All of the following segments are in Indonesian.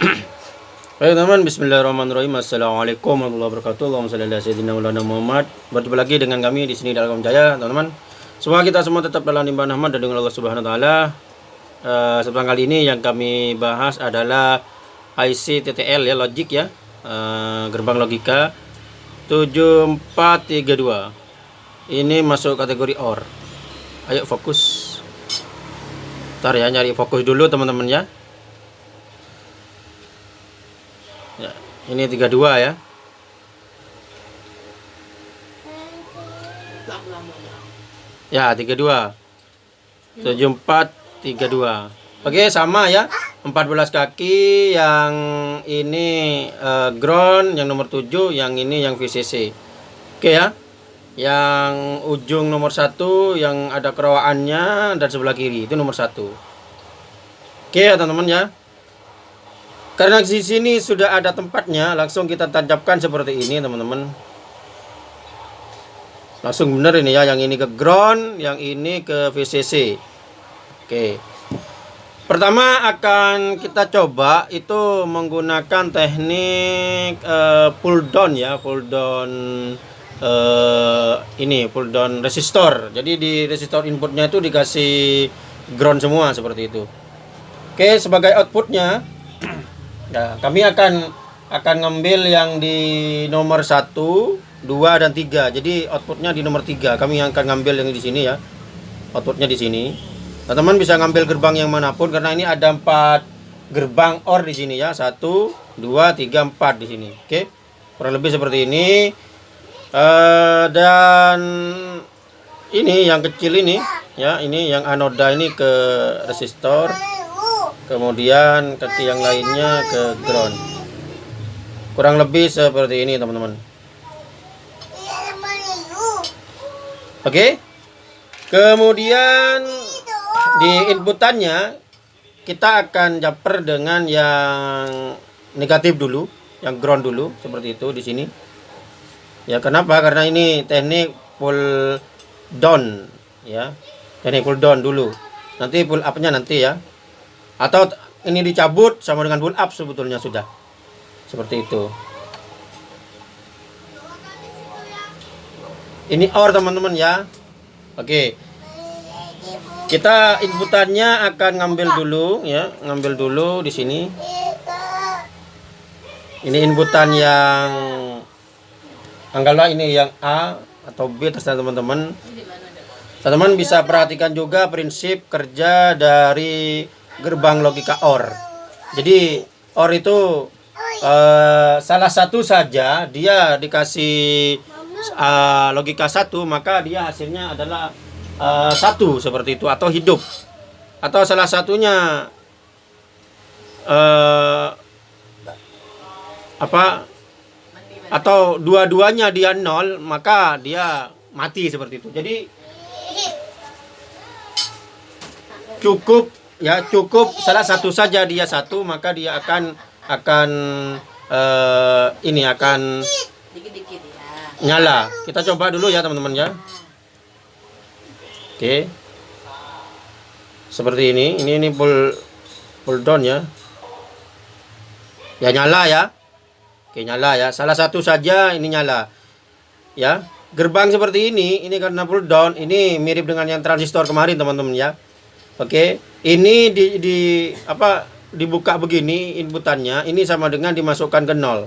Baik teman, Bismillahirrahmanirrahim. Assalamualaikum warahmatullahi wabarakatuh. Allahumma sayyidina Maulana Muhammad. Berjumpa lagi dengan kami di sini dalam Jaya, teman-teman. Semoga kita semua tetap dalam limpahan rahmat dan dengan Allah Subhanahu wa taala. Uh, kali ini yang kami bahas adalah IC TTL ya, logic ya. Uh, gerbang logika 7432. Ini masuk kategori OR. Ayo fokus. Ntar ya nyari fokus dulu teman-teman ya. Ya, ini 32 ya. Ya, 32. 74 32. Oke, sama ya. 14 kaki yang ini uh, ground yang nomor 7, yang ini yang VCC. Oke ya. Yang ujung nomor satu yang ada kerawaannya dan sebelah kiri itu nomor satu. Oke ya teman-teman ya. Karena di sini sudah ada tempatnya, langsung kita tancapkan seperti ini, teman-teman. Langsung benar ini ya, yang ini ke ground, yang ini ke VCC. Oke. Pertama akan kita coba itu menggunakan teknik uh, pull down ya, pull down uh, ini pull down resistor. Jadi di resistor inputnya itu dikasih ground semua seperti itu. Oke, sebagai outputnya Nah, kami akan akan ngambil yang di nomor 1, 2 dan 3. Jadi outputnya di nomor 3. Kami akan ngambil yang di sini ya. Outputnya di sini. Nah, teman bisa ngambil gerbang yang mana pun karena ini ada 4 gerbang OR di sini ya. 1, 2, 3, 4 di sini. Oke. Kurang lebih seperti ini. Uh, dan ini yang kecil ini ya, ini yang anoda ini ke resistor kemudian kaki yang lainnya ke ground. Kurang lebih seperti ini teman-teman. Oke? Okay. kemudian di inputannya kita akan jumper dengan yang negatif dulu yang ground dulu seperti itu di sini ya kenapa? Karena ini teknik pull down ya. Teknik pull down dulu. Nanti pull upnya nanti ya. Atau ini dicabut sama dengan pull up sebetulnya sudah. Seperti itu. Ini OR teman-teman ya. Oke. Kita inputannya akan ngambil dulu ya. Ngambil dulu di sini. Ini inputan yang anggaplah ini yang A atau B terserah teman-teman teman-teman bisa perhatikan juga prinsip kerja dari gerbang logika OR. Jadi OR itu uh, salah satu saja dia dikasih uh, logika satu maka dia hasilnya adalah uh, satu seperti itu atau hidup atau salah satunya uh, apa atau dua-duanya dia nol maka dia mati seperti itu. Jadi cukup ya cukup. Salah satu saja dia satu maka dia akan akan uh, ini akan nyala. Kita coba dulu ya teman-teman ya. Oke. Seperti ini. Ini ini full full down ya. Ya nyala ya oke nyala ya salah satu saja ini nyala ya gerbang seperti ini ini karena full down ini mirip dengan yang transistor kemarin teman-teman ya Oke, ini di, di apa dibuka begini inputannya, ini sama dengan dimasukkan ke nol.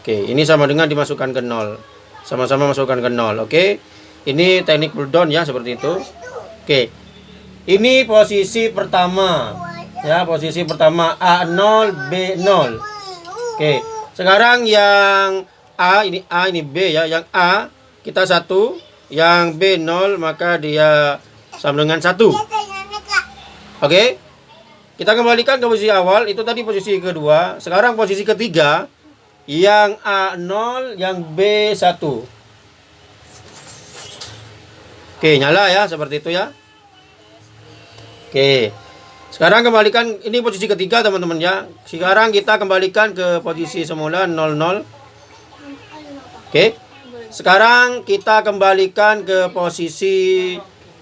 Oke, ini sama dengan dimasukkan ke nol. Sama-sama masukkan ke nol. Oke. Ini teknik pull down ya seperti itu. Oke. Ini posisi pertama. Ya, posisi pertama A0 B0. Oke. Sekarang yang A ini A ini B ya, yang A kita satu, yang B 0 maka dia sama dengan satu. Oke. Kita kembalikan ke posisi awal. Itu tadi posisi kedua. Sekarang posisi ketiga. Yang A0, yang B1. Oke, nyala ya. Seperti itu ya. Oke. Sekarang kembalikan. Ini posisi ketiga teman-teman ya. Sekarang kita kembalikan ke posisi semula 00. Oke. Sekarang kita kembalikan ke posisi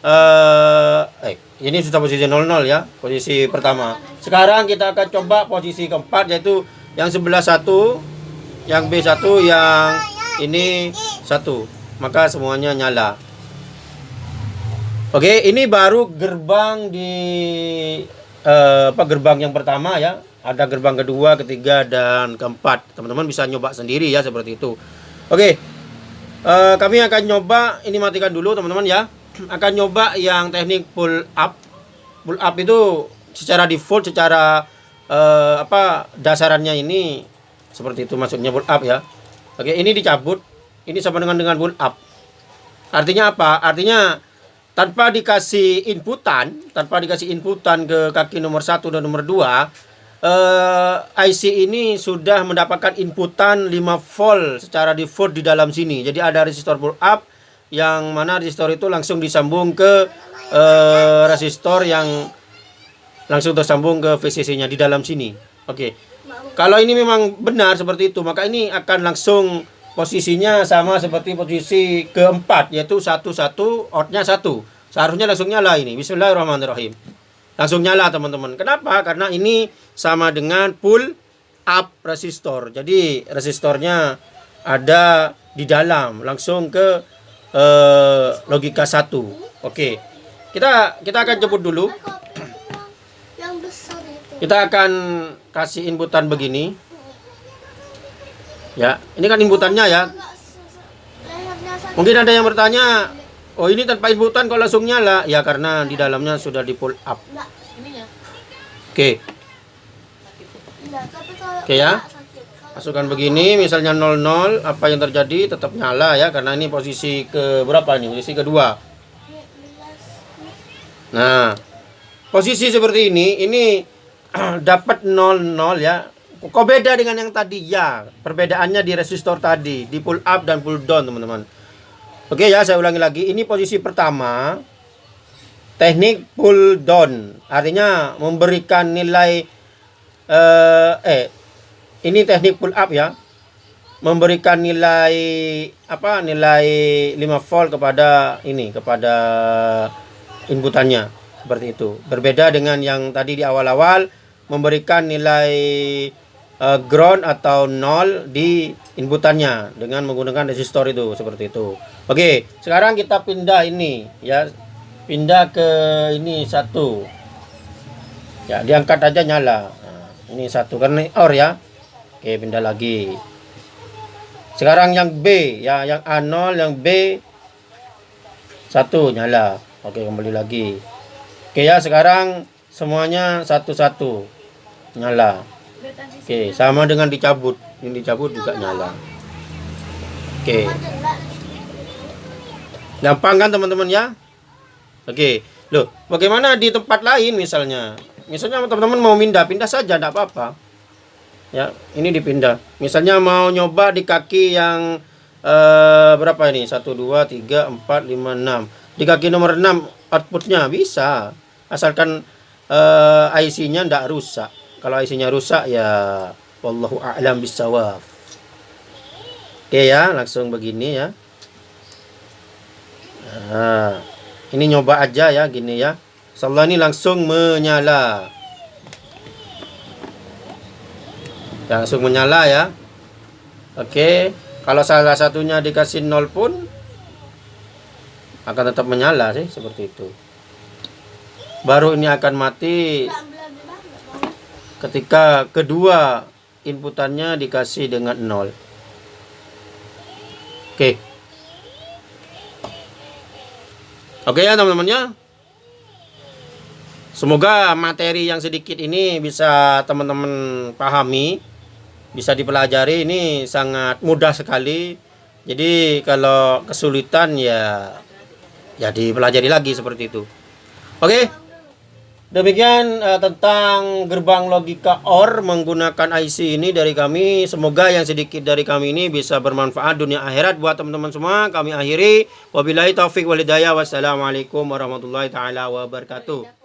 eh eh ini sudah posisi 00 ya, posisi pertama. Sekarang kita akan coba posisi keempat yaitu yang sebelah satu, yang B1, yang ini satu. Maka semuanya nyala. Oke, ini baru gerbang di eh, apa gerbang yang pertama ya. Ada gerbang kedua, ketiga dan keempat. Teman-teman bisa nyoba sendiri ya seperti itu. Oke. eh, kami akan nyoba ini matikan dulu teman-teman ya akan nyoba yang teknik pull up. Pull up itu secara default, secara eh, apa dasarannya ini seperti itu maksudnya pull up ya. Oke, ini dicabut. Ini sama dengan dengan pull up. Artinya apa? Artinya tanpa dikasih inputan, tanpa dikasih inputan ke kaki nomor satu dan nomor dua, eh, IC ini sudah mendapatkan inputan 5 volt secara default di dalam sini. Jadi ada resistor pull up, yang mana resistor itu langsung disambung ke uh, resistor yang langsung tersambung ke VCC-nya di dalam sini. Oke. Okay. Kalau ini memang benar seperti itu, maka ini akan langsung posisinya sama seperti posisi keempat yaitu satu satu outnya satu. Seharusnya langsung nyala ini. Bismillahirrahmanirrahim. Langsung nyala teman-teman. Kenapa? Karena ini sama dengan pull up resistor. Jadi resistornya ada di dalam langsung ke uh, logika satu. Oke. Kita kita akan jemput dulu. Kita akan kasih inputan begini. Ya, ini kan inputannya ya. Mungkin ada yang bertanya, oh ini tanpa inputan kok langsung nyala? Ya karena di dalamnya sudah di pull up. Oke. Oke ya masukkan begini misalnya 00 apa yang terjadi tetap nyala ya karena ini posisi ke berapa nih posisi kedua nah posisi seperti ini ini dapat 00 ya kok beda dengan yang tadi? Ya perbedaannya di resistor tadi di pull up dan pull down teman-teman. Oke ya saya ulangi lagi. Ini posisi pertama teknik pull down. Artinya memberikan nilai eh, eh ini teknik pull up ya. Memberikan nilai apa nilai 5 volt kepada ini kepada inputannya. Seperti itu. Berbeda dengan yang tadi di awal-awal memberikan nilai uh, ground atau nol di inputannya dengan menggunakan resistor itu seperti itu oke sekarang kita pindah ini ya pindah ke ini satu ya diangkat aja nyala nah, ini satu karena or ya Oke, pindah lagi. Sekarang yang B, ya yang A0, yang B satu nyala. Oke, kembali lagi. Oke ya, sekarang semuanya satu-satu nyala. Oke, sama dengan dicabut. Ini dicabut juga nyala. Oke. Gampang kan teman-teman ya? Oke. Loh, bagaimana di tempat lain misalnya? Misalnya teman-teman mau pindah, pindah saja enggak apa-apa ya ini dipindah misalnya mau nyoba di kaki yang eh, berapa ini 1 2 3 4 5 6 di kaki nomor 6 outputnya bisa asalkan eh, IC-nya tidak rusak kalau IC-nya rusak ya wallahu a'lam bisawab oke ya langsung begini ya. Nah, ini nyoba aja ya gini ya. Insyaallah ini langsung menyala. Langsung menyala ya. Oke kalau salah satunya dikasih nol pun akan tetap menyala sih seperti itu. Baru ini akan mati ketika kedua inputannya dikasih dengan nol. Oke. Oke ya teman-teman ya. Semoga materi yang sedikit ini bisa teman-teman pahami bisa dipelajari. Ini sangat mudah sekali. Jadi kalau kesulitan ya ya dipelajari lagi seperti itu. Oke demikian uh, tentang gerbang logika OR menggunakan IC ini dari kami. Semoga yang sedikit dari kami ini bisa bermanfaat dunia akhirat buat teman-teman semua. Kami akhiri. Wabillahi taufik walidayah wassalamualaikum warahmatullahi taala wabarakatuh